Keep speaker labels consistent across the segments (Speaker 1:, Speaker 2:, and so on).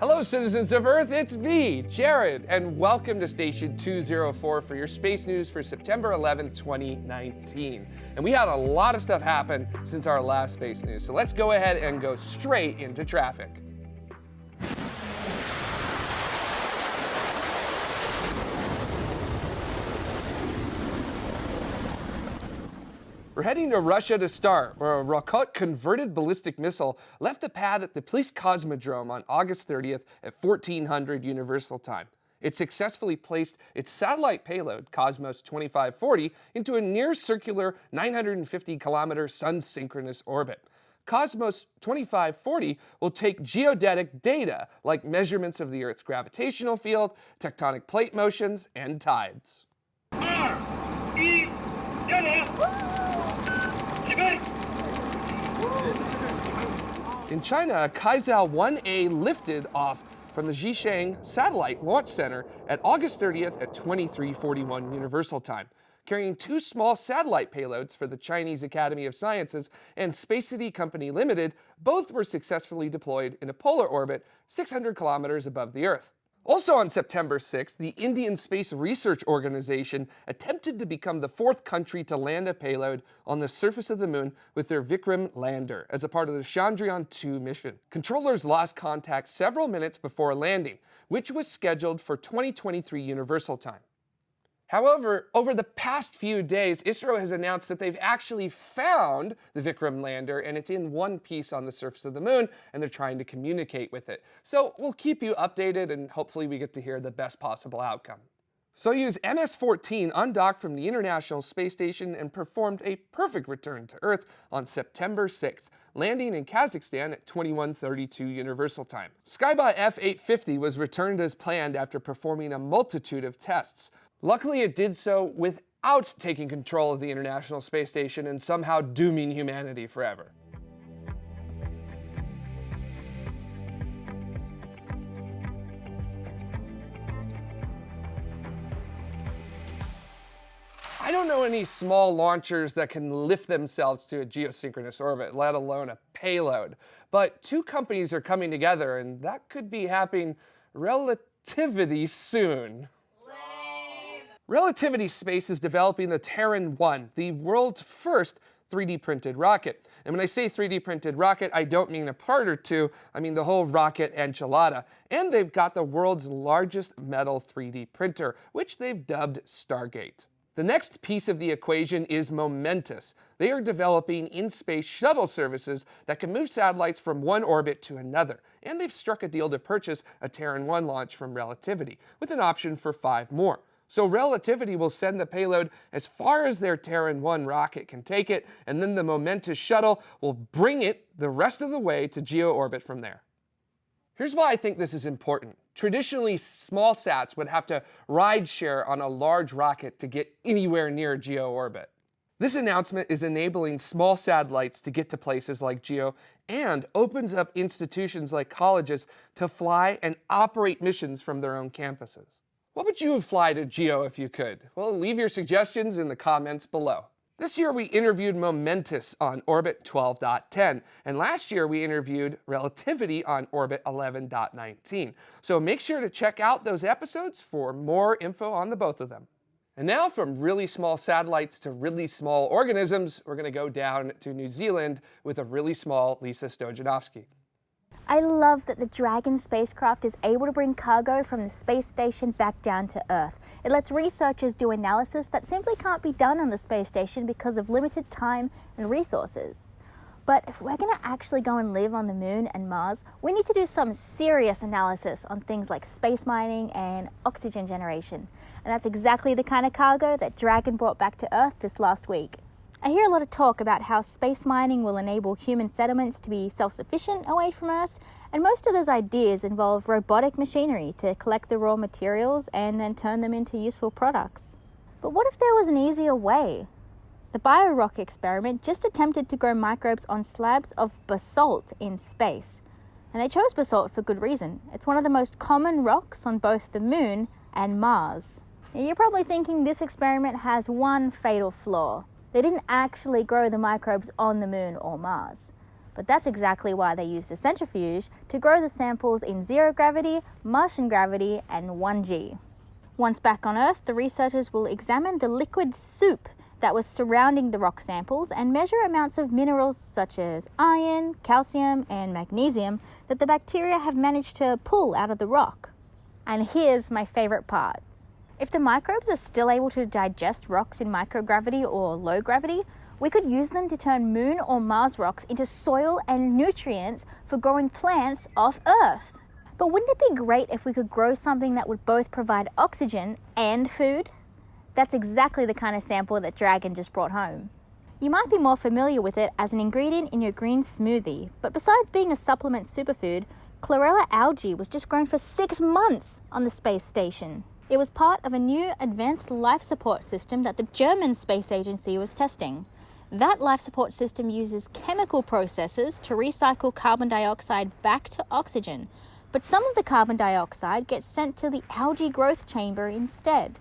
Speaker 1: Hello, citizens of Earth, it's me, Jared, and welcome to Station 204 for your space news for September 11th, 2019. And we had a lot of stuff happen since our last space news, so let's go ahead and go straight into traffic. We're heading to Russia to start, where a Rokot converted ballistic missile left the pad at the Plesetsk Cosmodrome on August 30th at 1400 Universal Time. It successfully placed its satellite payload, Cosmos 2540, into a near-circular 950-kilometer sun-synchronous orbit. Cosmos 2540 will take geodetic data like measurements of the Earth's gravitational field, tectonic plate motions, and tides. In China, Kuaizhou 1A lifted off from the Xichang Satellite Launch Center at August 30th at 2341 Universal Time, carrying two small satellite payloads for the Chinese Academy of Sciences and Spacety Company Limited. Both were successfully deployed in a polar orbit 600 kilometers above the Earth. Also on September 6th, the Indian Space Research Organization attempted to become the fourth country to land a payload on the surface of the moon with their Vikram lander as a part of the Chandrayaan-2 mission. Controllers lost contact several minutes before landing, which was scheduled for 2023 Universal Time. However, over the past few days, ISRO has announced that they've actually found the Vikram lander and it's in one piece on the surface of the moon and they're trying to communicate with it. So we'll keep you updated and hopefully we get to hear the best possible outcome. Soyuz MS-14 undocked from the International Space Station and performed a perfect return to Earth on September 6th, landing in Kazakhstan at 2132 Universal Time. Skybot F-850 was returned as planned after performing a multitude of tests. Luckily, it did so without taking control of the International Space Station and somehow dooming humanity forever. I don't know any small launchers that can lift themselves to a geosynchronous orbit, let alone a payload. But two companies are coming together, and that could be happening relatively soon. Relativity Space is developing the Terran 1, the world's first 3D printed rocket. And when I say 3D printed rocket, I don't mean a part or two, I mean the whole rocket enchilada. And they've got the world's largest metal 3D printer, which they've dubbed Stargate. The next piece of the equation is Momentus. They are developing in-space shuttle services that can move satellites from one orbit to another. And they've struck a deal to purchase a Terran 1 launch from Relativity, with an option for five more. So Relativity will send the payload as far as their Terran 1 rocket can take it, and then the Momentus shuttle will bring it the rest of the way to geo orbit from there. Here's why I think this is important. Traditionally, small sats would have to ride share on a large rocket to get anywhere near geo orbit. This announcement is enabling small satellites to get to places like GEO and opens up institutions like colleges to fly and operate missions from their own campuses. What would you fly to GEO if you could? Well, leave your suggestions in the comments below. This year we interviewed Momentus on Orbit 12.10, and last year we interviewed Relativity on Orbit 11.19. So make sure to check out those episodes for more info on the both of them. And now from really small satellites to really small organisms, we're going to go down to New Zealand with a really small Lisa Stojanovski.
Speaker 2: I love that the Dragon spacecraft is able to bring cargo from the space station back down to Earth. It lets researchers do analysis that simply can't be done on the space station because of limited time and resources. But if we're going to actually go and live on the moon and Mars, we need to do some serious analysis on things like space mining and oxygen generation. And that's exactly the kind of cargo that Dragon brought back to Earth this last week. I hear a lot of talk about how space mining will enable human settlements to be self-sufficient away from Earth, and most of those ideas involve robotic machinery to collect the raw materials and then turn them into useful products. But what if there was an easier way? The BioRock experiment just attempted to grow microbes on slabs of basalt in space. And they chose basalt for good reason. It's one of the most common rocks on both the moon and Mars. you're probably thinking this experiment has one fatal flaw. They didn't actually grow the microbes on the moon or Mars. But that's exactly why they used a centrifuge to grow the samples in zero gravity, Martian gravity, and 1G. Once back on Earth, the researchers will examine the liquid soup that was surrounding the rock samples and measure amounts of minerals such as iron, calcium, and magnesium that the bacteria have managed to pull out of the rock. And here's my favorite part. If the microbes are still able to digest rocks in microgravity or low gravity, we could use them to turn moon or Mars rocks into soil and nutrients for growing plants off Earth. But wouldn't it be great if we could grow something that would both provide oxygen and food? That's exactly the kind of sample that Dragon just brought home. You might be more familiar with it as an ingredient in your green smoothie, but besides being a supplement superfood, chlorella algae was just grown for six months on the space station. It was part of a new advanced life support system that the German Space Agency was testing. That life support system uses chemical processes to recycle carbon dioxide back to oxygen, but some of the carbon dioxide gets sent to the algae growth chamber instead.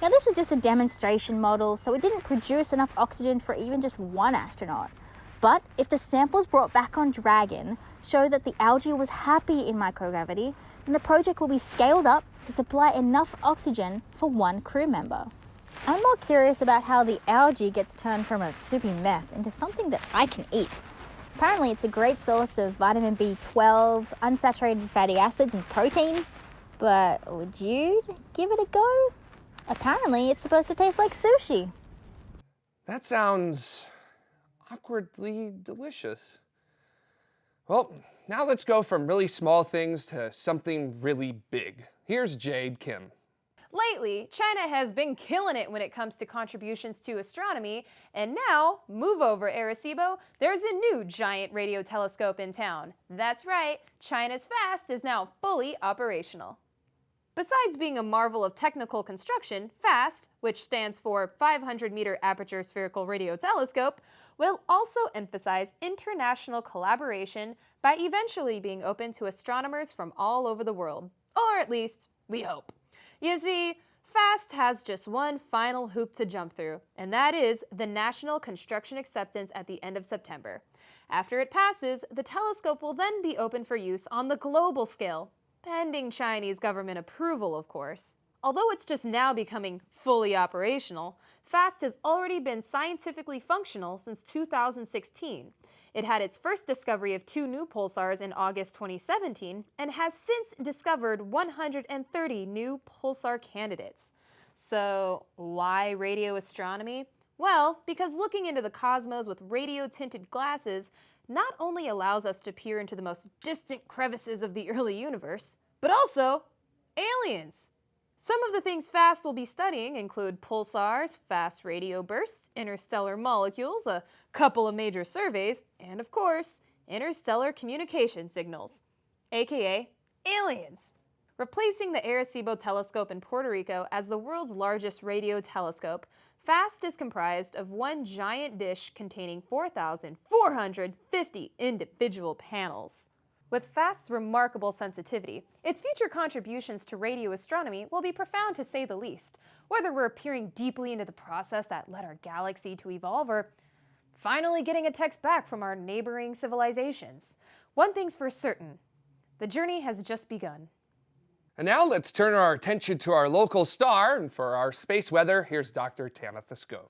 Speaker 2: Now, this was just a demonstration model, so it didn't produce enough oxygen for even just one astronaut. But if the samples brought back on Dragon show that the algae was happy in microgravity, then the project will be scaled up to supply enough oxygen for one crew member. I'm more curious about how the algae gets turned from a soupy mess into something that I can eat. Apparently, it's a great source of vitamin B12, unsaturated fatty acids, and protein. But would you give it a go? Apparently, it's supposed to taste like sushi.
Speaker 1: That sounds awkwardly delicious. Well, now let's go from really small things to something really big. Here's Jade Kim.
Speaker 3: Lately, China has been killing it when it comes to contributions to astronomy, and now, move over Arecibo, there's a new giant radio telescope in town. That's right, China's FAST is now fully operational. Besides being a marvel of technical construction, FAST, which stands for 500 meter aperture spherical radio telescope, will also emphasize international collaboration by eventually being open to astronomers from all over the world. Or at least, we hope. You see, FAST has just one final hoop to jump through, and that is the National Construction Acceptance at the end of September. After it passes, the telescope will then be open for use on the global scale, pending Chinese government approval, of course. Although it's just now becoming fully operational, FAST has already been scientifically functional since 2016. It had its first discovery of two new pulsars in August 2017 and has since discovered 130 new pulsar candidates. So, why radio astronomy? Well, because looking into the cosmos with radio tinted glasses not only allows us to peer into the most distant crevices of the early universe, but also aliens. Some of the things FAST will be studying include pulsars, fast radio bursts, interstellar molecules, a couple of major surveys, and of course, interstellar communication signals, aka aliens. Replacing the Arecibo telescope in Puerto Rico as the world's largest radio telescope, FAST is comprised of one giant dish containing 4,450 individual panels. With FAST's remarkable sensitivity, its future contributions to radio astronomy will be profound to say the least, whether we're peering deeply into the process that led our galaxy to evolve or finally getting a text back from our neighboring civilizations. One thing's for certain, the journey has just begun.
Speaker 1: And now let's turn our attention to our local star, and for our space weather, here's Dr. Tamitha Skov.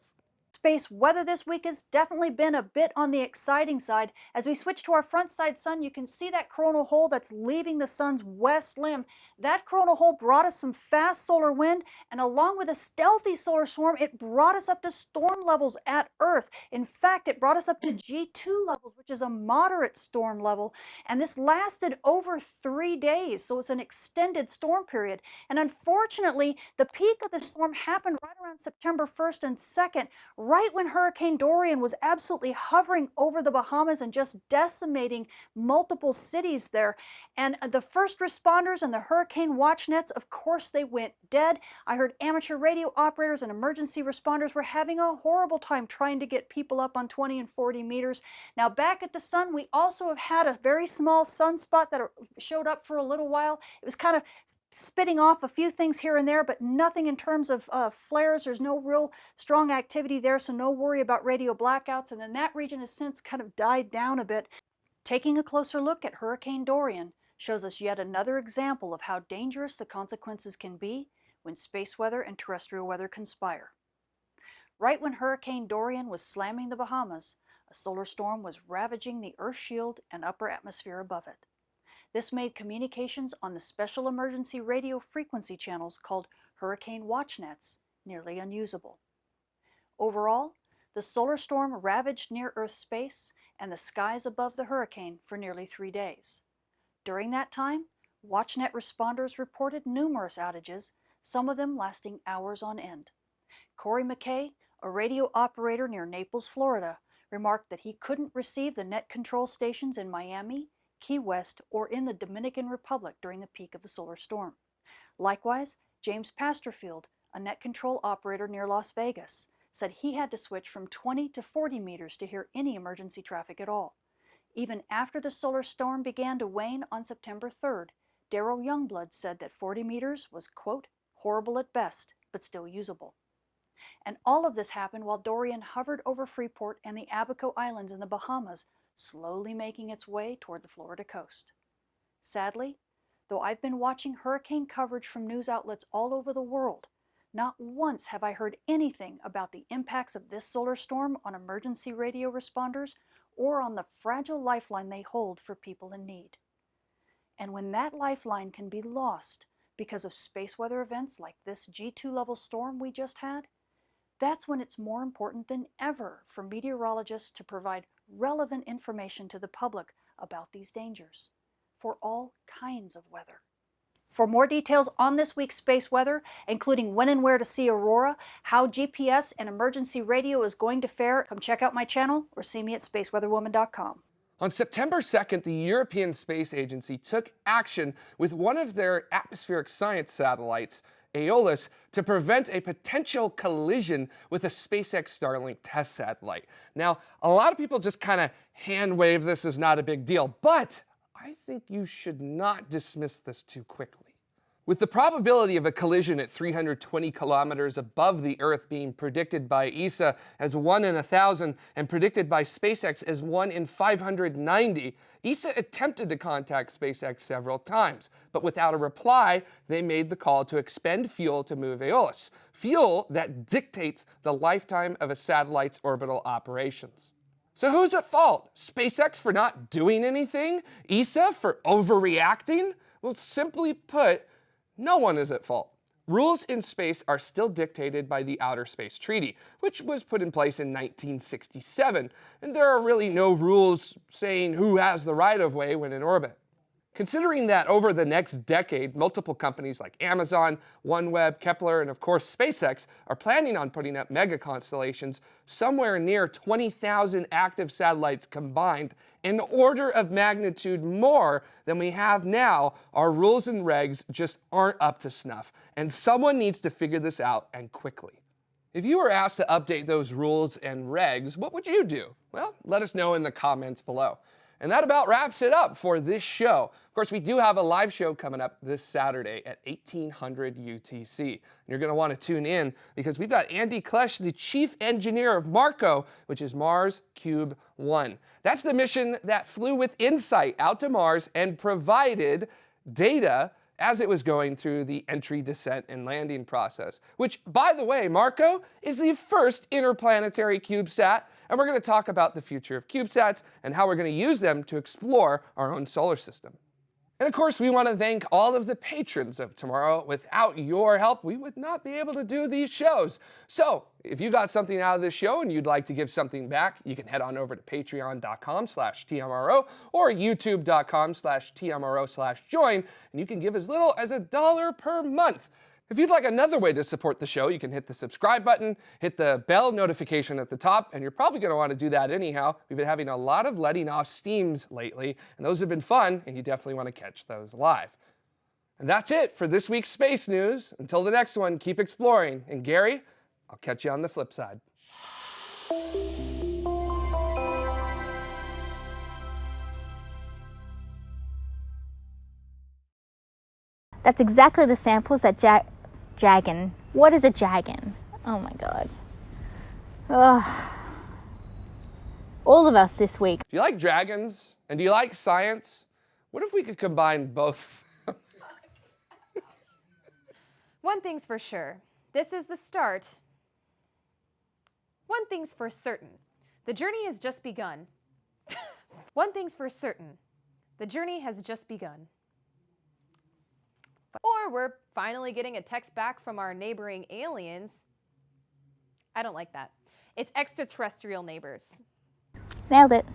Speaker 4: Space weather this week has definitely been a bit on the exciting side. As we switch to our front side sun, you can see that coronal hole that's leaving the sun's west limb. That coronal hole brought us some fast solar wind, and along with a stealthy solar storm, it brought us up to storm levels at Earth. In fact, it brought us up to mm. G2 levels, which is a moderate storm level, and this lasted over three days, so it's an extended storm period. And unfortunately, the peak of the storm happened right around September 1st and 2nd, right when Hurricane Dorian was absolutely hovering over the Bahamas and just decimating multiple cities there. And uh, the first responders and the hurricane watch nets, of course, they went dead. I heard amateur radio operators and emergency responders were having a horrible time trying to get people up on 20 and 40 meters. Now, back at the sun, we also have had a very small sunspot that uh, showed up for a little while. It was kind of spitting off a few things here and there, but nothing in terms of uh, flares. There's no real strong activity there, so no worry about radio blackouts. And then that region has since kind of died down a bit. Taking a closer look at Hurricane Dorian shows us yet another example of how dangerous the consequences can be when space weather and terrestrial weather conspire. Right when Hurricane Dorian was slamming the Bahamas, a solar storm was ravaging the Earth shield and upper atmosphere above it. This made communications on the special emergency radio frequency channels called hurricane watch nets nearly unusable. Overall, the solar storm ravaged near Earth space and the skies above the hurricane for nearly three days. During that time, WatchNet responders reported numerous outages, some of them lasting hours on end. Corey McKay, a radio operator near Naples, Florida, remarked that he couldn't receive the net control stations in Miami, Key West, or in the Dominican Republic during the peak of the solar storm. Likewise, James Pasterfield, a net control operator near Las Vegas, said he had to switch from 20 to 40 meters to hear any emergency traffic at all. Even after the solar storm began to wane on September 3rd, Daryl Youngblood said that 40 meters was, quote, horrible at best, but still usable. And all of this happened while Dorian hovered over Freeport and the Abaco Islands in the Bahamas, slowly making its way toward the Florida coast. Sadly, though I've been watching hurricane coverage from news outlets all over the world, not once have I heard anything about the impacts of this solar storm on emergency radio responders or on the fragile lifeline they hold for people in need. And when that lifeline can be lost because of space weather events like this G2 level storm we just had, that's when it's more important than ever for meteorologists to provide relevant information to the public about these dangers for all kinds of weather. For more details on this week's space weather, including when and where to see aurora, how GPS and emergency radio is going to fare, come check out my channel or see me at spaceweatherwoman.com.
Speaker 1: On September 2nd, the European Space Agency took action with one of their atmospheric science satellites, Aeolus, to prevent a potential collision with a SpaceX Starlink test satellite. Now, a lot of people just kind of hand wave this as not a big deal, but I think you should not dismiss this too quickly. With the probability of a collision at 320 kilometers above the Earth being predicted by ESA as 1 in 1,000 and predicted by SpaceX as 1 in 590, ESA attempted to contact SpaceX several times, but without a reply, they made the call to expend fuel to move Aeolus, fuel that dictates the lifetime of a satellite's orbital operations. So who's at fault? SpaceX for not doing anything? ESA for overreacting? Well, simply put, no one is at fault. Rules in space are still dictated by the Outer Space Treaty, which was put in place in 1967, and there are really no rules saying who has the right of way when in orbit. Considering that over the next decade, multiple companies like Amazon, OneWeb, Kepler, and of course SpaceX are planning on putting up mega constellations somewhere near 20,000 active satellites combined, an order of magnitude more than we have now, our rules and regs just aren't up to snuff, and someone needs to figure this out and quickly. If you were asked to update those rules and regs, what would you do? Well, let us know in the comments below. And that about wraps it up for this show. Of course, we do have a live show coming up this Saturday at 1800 UTC. And you're going to want to tune in because we've got Andy Klesch, the chief engineer of MARCO, which is Mars Cube 1. That's the mission that flew with InSight out to Mars and provided data as it was going through the entry, descent, and landing process, which, by the way, MARCO is the first interplanetary CubeSat, and we're going to talk about the future of CubeSats and how we're going to use them to explore our own solar system. And of course, we want to thank all of the patrons of tomorrow. Without your help, we would not be able to do these shows. So if you got something out of this show and you'd like to give something back, you can head on over to patreon.com slash TMRO or youtube.com slash TMRO slash join, and you can give as little as a dollar per month. If you'd like another way to support the show, you can hit the subscribe button, hit the bell notification at the top, and you're probably going to want to do that anyhow. We've been having a lot of letting off steams lately, and those have been fun, and you definitely want to catch those live. And that's it for this week's space news. Until the next one, keep exploring. And Gary, I'll catch you on the flip side.
Speaker 2: That's exactly the samples that ja Jagan. What is a Jagan? Oh my god. Ugh. all of us this week.
Speaker 1: Do you like dragons? And do you like science? What if we could combine both?
Speaker 3: One thing's for sure this is the start. One thing's for certain the journey has just begun. One thing's for certain the journey has just begun. Or we're finally getting a text back from our neighboring aliens. I don't like that. It's extraterrestrial neighbors.
Speaker 2: Nailed it.